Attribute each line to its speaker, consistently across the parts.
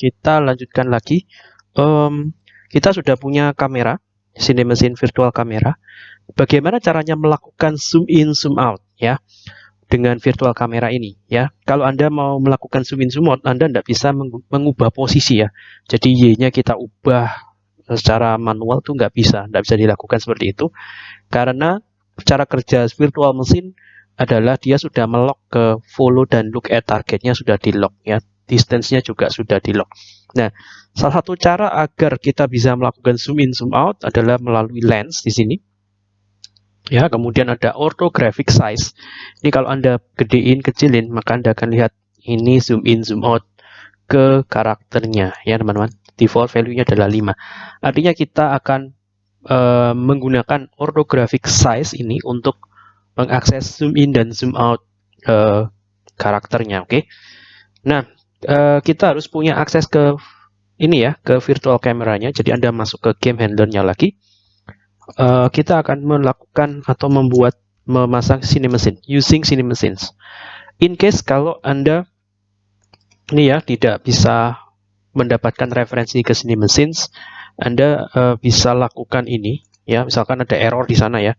Speaker 1: kita lanjutkan lagi. Um, kita sudah punya kamera, sini mesin virtual kamera. Bagaimana caranya melakukan zoom in, zoom out ya dengan virtual kamera ini ya. Kalau Anda mau melakukan zoom in, zoom out, Anda tidak bisa mengubah posisi ya. Jadi Y-nya kita ubah secara manual tuh nggak bisa, tidak bisa dilakukan seperti itu karena cara kerja virtual mesin adalah dia sudah melock ke follow dan look at targetnya sudah di lock ya distance-nya juga sudah di lock. Nah, salah satu cara agar kita bisa melakukan zoom in zoom out adalah melalui lens di sini. Ya, kemudian ada orthographic size. Ini kalau Anda gedein, kecilin, maka Anda akan lihat ini zoom in zoom out ke karakternya ya, teman-teman. Default value-nya adalah 5. Artinya kita akan uh, menggunakan orthographic size ini untuk mengakses zoom in dan zoom out uh, karakternya, oke? Okay? Nah, uh, kita harus punya akses ke ini ya, ke virtual kameranya. Jadi Anda masuk ke game handlernya lagi. Uh, kita akan melakukan atau membuat memasang mesin using machines. In case kalau Anda ini ya tidak bisa mendapatkan referensi ke machines, Anda uh, bisa lakukan ini ya. Misalkan ada error di sana ya.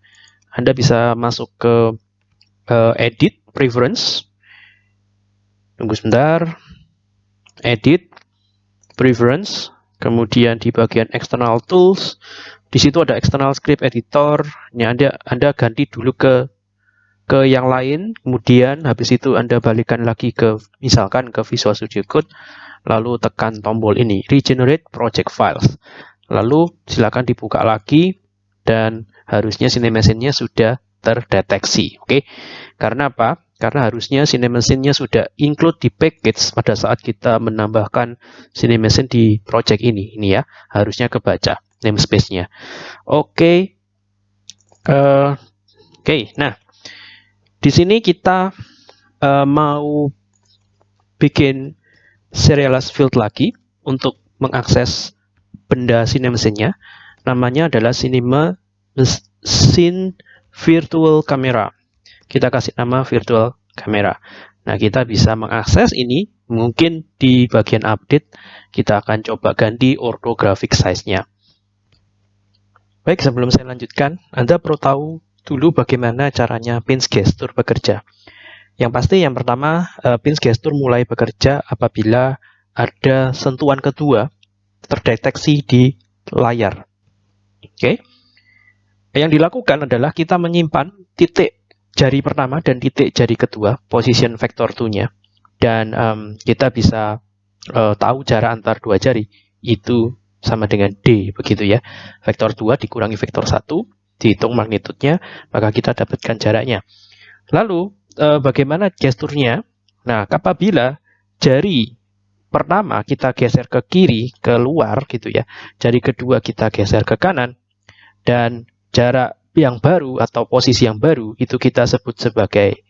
Speaker 1: Anda bisa masuk ke uh, edit preference. Tunggu sebentar edit, preference, kemudian di bagian external tools, di situ ada external script editor, nya Anda Anda ganti dulu ke ke yang lain, kemudian habis itu Anda balikan lagi ke misalkan ke Visual Studio Code, lalu tekan tombol ini regenerate project files. Lalu silakan dibuka lagi dan harusnya sinemasinya sudah terdeteksi. Oke. Okay? Karena apa? Karena harusnya CineMachine-nya sudah include di package pada saat kita menambahkan CineMachine di project ini. Ini ya, harusnya kebaca namespace-nya. Oke. Okay. Uh, Oke, okay. nah di sini kita uh, mau bikin serialized field lagi untuk mengakses benda CineMachine-nya. Namanya adalah Cinema Machine Virtual Camera kita kasih nama virtual camera. Nah, kita bisa mengakses ini. Mungkin di bagian update, kita akan coba ganti orthographic size-nya. Baik, sebelum saya lanjutkan, Anda perlu tahu dulu bagaimana caranya pins gesture bekerja. Yang pasti yang pertama, uh, pins gesture mulai bekerja apabila ada sentuhan kedua terdeteksi di layar. Oke. Okay. Yang dilakukan adalah kita menyimpan titik jari pertama dan titik jari kedua, position vector 2-nya. Dan um, kita bisa uh, tahu jarak antar dua jari itu sama dengan D begitu ya. Vektor 2 dikurangi vektor 1, dihitung magnitudenya, maka kita dapatkan jaraknya. Lalu uh, bagaimana gesturnya? Nah, apabila jari pertama kita geser ke kiri, ke luar gitu ya. Jari kedua kita geser ke kanan dan jarak yang baru atau posisi yang baru itu kita sebut sebagai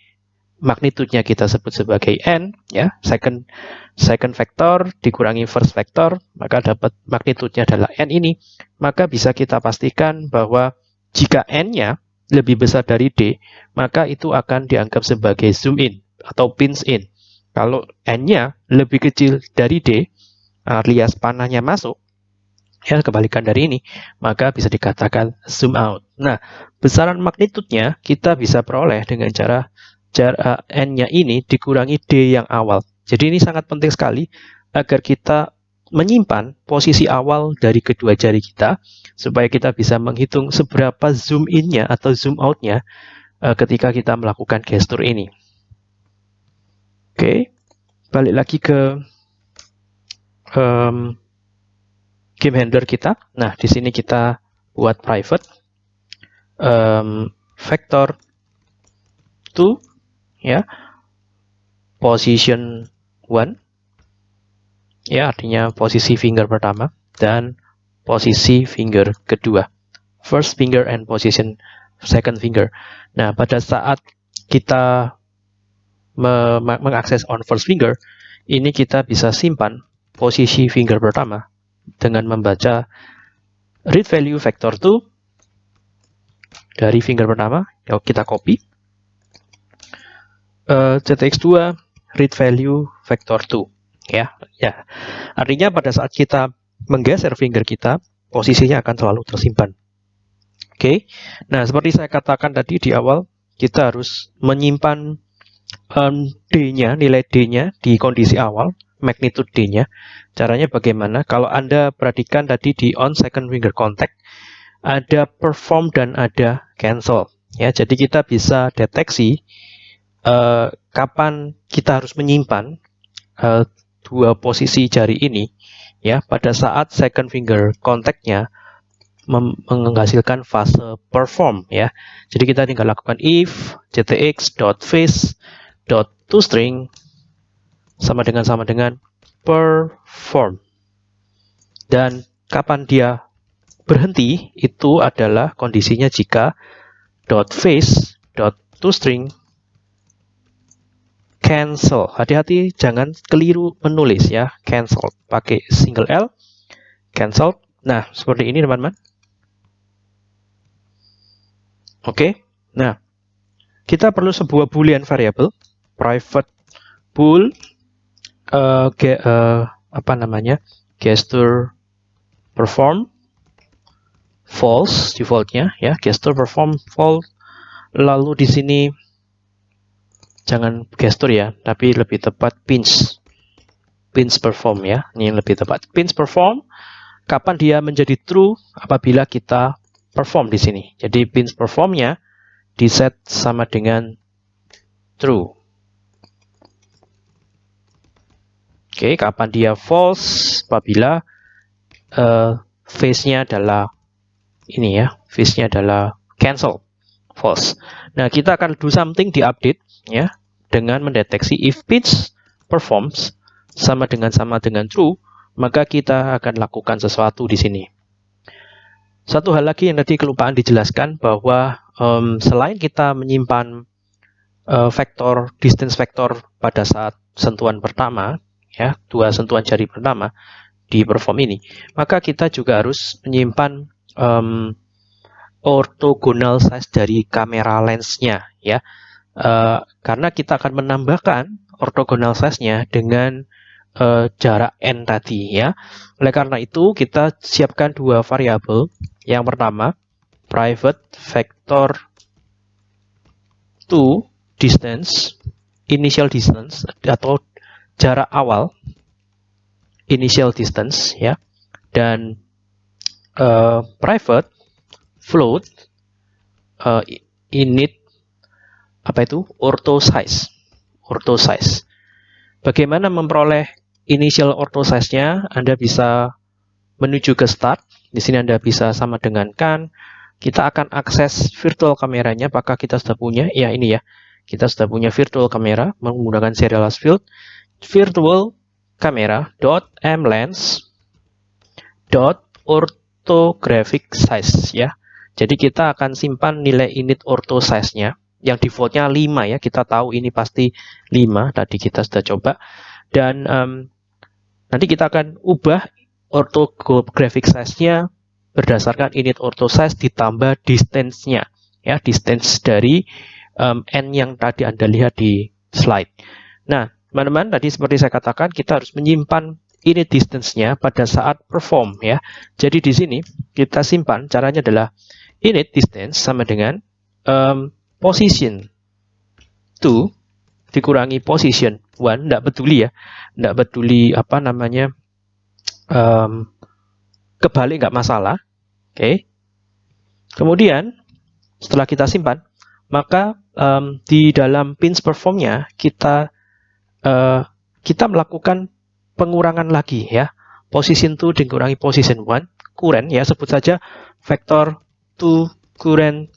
Speaker 1: magnitudenya kita sebut sebagai n ya. Second second vector dikurangi first vector maka dapat magnitudenya adalah n ini. Maka bisa kita pastikan bahwa jika n-nya lebih besar dari d maka itu akan dianggap sebagai zoom in atau pinch in. Kalau n-nya lebih kecil dari d alias panahnya masuk ya kebalikan dari ini, maka bisa dikatakan zoom out. Nah, besaran magnitudenya kita bisa peroleh dengan cara jarak n-nya ini dikurangi d yang awal. Jadi ini sangat penting sekali agar kita menyimpan posisi awal dari kedua jari kita supaya kita bisa menghitung seberapa zoom in-nya atau zoom out-nya uh, ketika kita melakukan gestur ini. Oke, balik lagi ke um, game handler kita. Nah, di sini kita buat private um, vector to ya position one. Ya artinya posisi finger pertama dan posisi finger kedua. First finger and position second finger. Nah pada saat kita me mengakses on first finger ini kita bisa simpan posisi finger pertama dengan membaca read value vector 2 dari finger pertama, ya kita copy. Uh, CTX2 read value vector 2. ya. Ya. Artinya pada saat kita menggeser finger kita, posisinya akan selalu tersimpan. Oke. Nah, seperti saya katakan tadi di awal, kita harus menyimpan um, D-nya, nilai D-nya di kondisi awal, magnitude D-nya. Caranya bagaimana? Kalau Anda perhatikan tadi di on second finger contact, ada perform dan ada cancel. Ya, jadi kita bisa deteksi uh, kapan kita harus menyimpan uh, dua posisi jari ini ya pada saat second finger kontaknya menghasilkan fase perform ya. Jadi kita tinggal lakukan if ctx dot face dot toString sama dengan sama dengan perform. Dan kapan dia berhenti itu adalah kondisinya jika dot face dot toString cancel. Hati-hati jangan keliru menulis ya. Cancel pakai single L. Cancel. Nah, seperti ini teman-teman. Oke. Nah, kita perlu sebuah boolean variable private bool uh, uh, apa namanya? gesture perform false defaultnya ya gesture perform false lalu di sini jangan gesture ya, tapi lebih tepat pinch. Pinch perform ya, ini yang lebih tepat. Pinch perform, kapan dia menjadi true apabila kita perform di sini. Jadi pinch performnya di set sama dengan true. Oke, kapan dia false apabila uh, face-nya adalah ini ya, face-nya adalah cancel, false. Nah, kita akan do something di update ya dengan mendeteksi if pitch performs sama dengan sama dengan true, maka kita akan lakukan sesuatu di sini. Satu hal lagi yang tadi kelupaan dijelaskan bahwa um, selain kita menyimpan uh, vektor distance vektor pada saat sentuhan pertama, ya dua sentuhan jari pertama di perform ini, maka kita juga harus menyimpan um, orthogonal size dari kamera lensnya, ya Uh, karena kita akan menambahkan orthogonal size-nya dengan uh, jarak n tadi ya. Oleh karena itu kita siapkan dua variabel. Yang pertama private vector to distance initial distance atau jarak awal initial distance ya dan uh, private float uh, init apa itu? Ortho size. Ortho size. Bagaimana memperoleh initial ortho size-nya? Anda bisa menuju ke start. Di sini Anda bisa sama dengan kan. Kita akan akses virtual kameranya. Apakah kita sudah punya? Ya ini ya. Kita sudah punya virtual kamera menggunakan serialized field virtual kamera dot mlens dot orthographic size ya. Jadi kita akan simpan nilai init ortho size-nya. Yang defaultnya 5 ya. Kita tahu ini pasti 5 tadi kita sudah coba. Dan um, nanti kita akan ubah orthographic size-nya berdasarkan init ortho size ditambah distance-nya ya. Distance dari um, n yang tadi Anda lihat di slide. Nah, teman-teman tadi seperti saya katakan kita harus menyimpan init distance-nya pada saat perform ya. Jadi di sini kita simpan caranya adalah init distance sama dengan um, position 2 dikurangi position 1 tidak peduli ya tidak peduli apa namanya um, kebalik nggak masalah oke okay. kemudian setelah kita simpan maka um, di dalam pins performnya kita uh, kita melakukan pengurangan lagi ya position 2 dikurangi position 1 current ya sebut saja vektor 2 current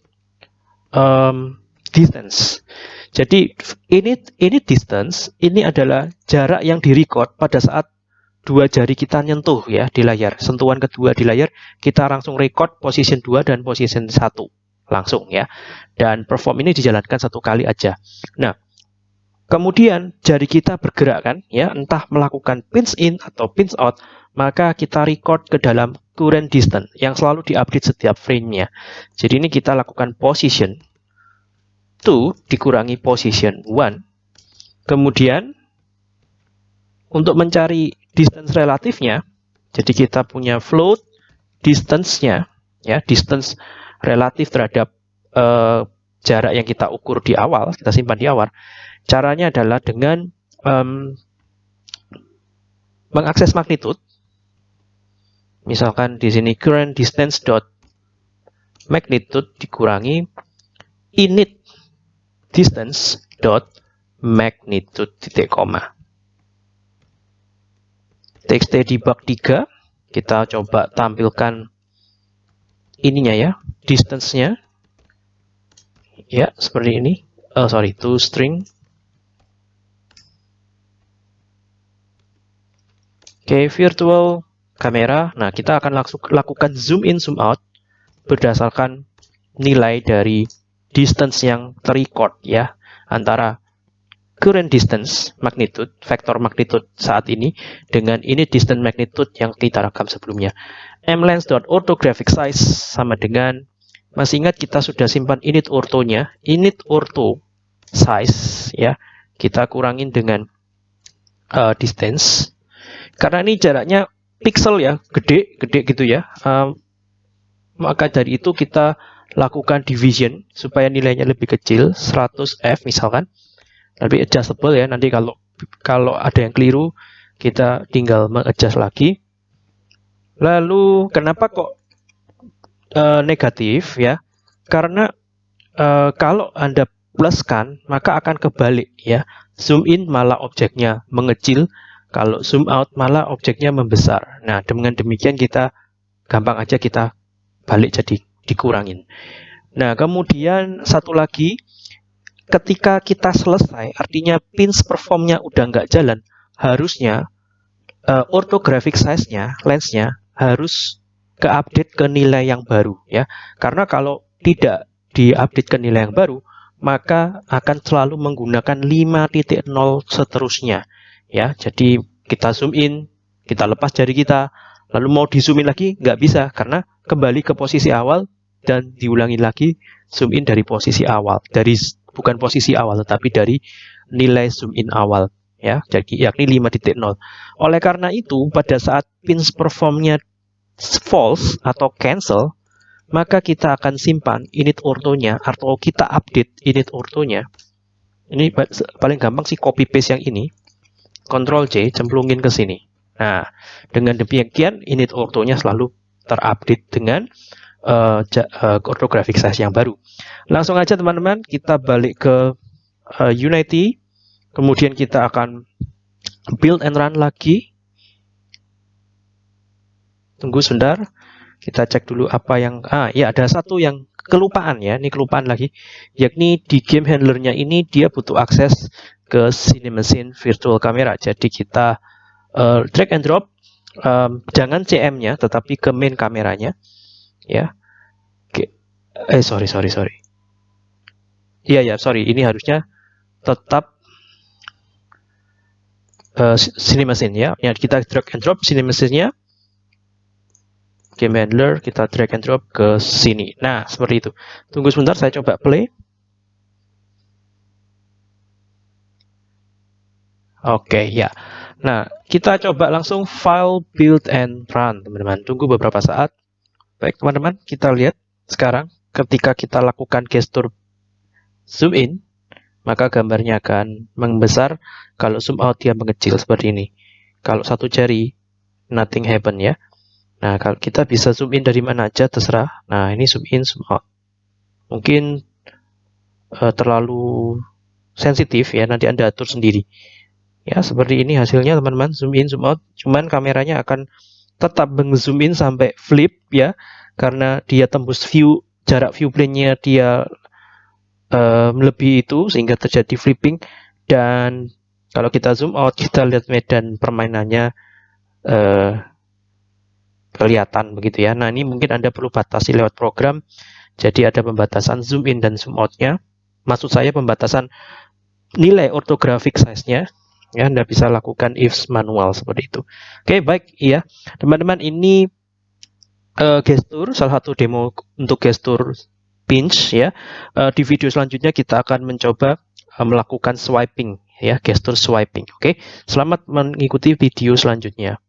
Speaker 1: um, distance. Jadi ini ini distance ini adalah jarak yang direcord pada saat dua jari kita nyentuh ya di layar. Sentuhan kedua di layar kita langsung record position 2 dan position 1 langsung ya. Dan perform ini dijalankan satu kali aja. Nah, kemudian jari kita bergerak kan ya, entah melakukan pinch in atau pinch out, maka kita record ke dalam current distance yang selalu diupdate setiap frame-nya. Jadi ini kita lakukan position 2 dikurangi position 1. Kemudian untuk mencari distance relatifnya, jadi kita punya float distance-nya, ya distance relatif terhadap uh, jarak yang kita ukur di awal, kita simpan di awal. Caranya adalah dengan um, mengakses magnitude. Misalkan di sini current distance dot magnitude dikurangi init distance dot magnitude titik koma. Txt debug 3 kita coba tampilkan ininya ya distance-nya. Ya seperti ini. Oh sorry to string oke okay, virtual kamera nah kita akan lakukan zoom in zoom out berdasarkan nilai dari distance yang terrecord ya antara current distance magnitude, vektor magnitude saat ini dengan ini distance magnitude yang kita rekam sebelumnya. mlens.orthographic size sama dengan masih ingat kita sudah simpan init ortonya, init ortho size ya. Kita kurangin dengan uh, distance. Karena ini jaraknya pixel ya, gede, gede gitu ya. Uh, maka dari itu kita lakukan division supaya nilainya lebih kecil 100f misalkan. Lebih adjustable ya nanti kalau kalau ada yang keliru kita tinggal mengadjust lagi. Lalu kenapa kok uh, negatif ya? Karena uh, kalau anda pluskan maka akan kebalik ya. Zoom in malah objeknya mengecil kalau zoom out malah objeknya membesar. Nah dengan demikian kita gampang aja kita balik jadi dikurangin. Nah kemudian satu lagi ketika kita selesai, artinya pins performnya udah nggak jalan, harusnya uh, orthographic size-nya, lens-nya harus ke-update ke nilai yang baru ya. Karena kalau tidak diupdate ke nilai yang baru, maka akan selalu menggunakan 5.0 seterusnya ya. Jadi kita zoom in, kita lepas jari kita, lalu mau di zoom in lagi nggak bisa karena kembali ke posisi awal dan diulangi lagi zoom in dari posisi awal. Dari bukan posisi awal tetapi dari nilai zoom in awal ya. Jadi yakni 5.0 oleh karena itu pada saat pins performnya false atau cancel maka kita akan simpan init ortonya atau kita update init ortonya. Ini paling gampang sih copy paste yang ini Ctrl C cemplungin ke sini. Nah dengan demikian init ortonya selalu terupdate dengan uh, uh, size yang baru. Langsung aja teman-teman kita balik ke uh, Unity, kemudian kita akan build and run lagi. Tunggu sebentar, kita cek dulu apa yang ah ya ada satu yang kelupaan ya, ini kelupaan lagi, yakni di game handlernya ini dia butuh akses ke Cinemacine Virtual Camera. Jadi kita uh, drag and drop, um, jangan CM-nya, tetapi ke main kameranya. Ya. Eh sorry sorry sorry. Iya ya sorry. Ini harusnya tetap uh, Cinemacine ya. Ya kita drag and drop Cinemacine-nya game handler kita drag and drop ke sini. Nah seperti itu. Tunggu sebentar saya coba play Oke, okay, ya. Nah, kita coba langsung file build and run, teman-teman. Tunggu beberapa saat. Baik, teman-teman, kita lihat sekarang ketika kita lakukan gestur zoom in, maka gambarnya akan membesar. Kalau zoom out, dia mengecil seperti ini. Kalau satu jari, nothing happen ya. Nah, kalau kita bisa zoom in dari mana aja, terserah. Nah, ini zoom in, zoom out. Mungkin uh, terlalu sensitif ya, nanti Anda atur sendiri. Ya, seperti ini hasilnya teman-teman, zoom in, zoom out. Cuman kameranya akan tetap meng-zoom in sampai flip ya karena dia tembus view jarak view plane-nya dia uh, melebihi itu sehingga terjadi flipping dan kalau kita zoom out kita lihat medan permainannya uh, kelihatan begitu ya. Nah ini mungkin Anda perlu batasi lewat program. Jadi ada pembatasan zoom in dan zoom out-nya. Maksud saya pembatasan nilai orthographic size-nya ya Anda bisa lakukan if manual seperti itu. Oke, baik iya. Teman-teman ini uh, gestur salah satu demo untuk gestur pinch ya. Uh, di video selanjutnya kita akan mencoba uh, melakukan swiping ya, gestur swiping. Oke. Selamat mengikuti video selanjutnya.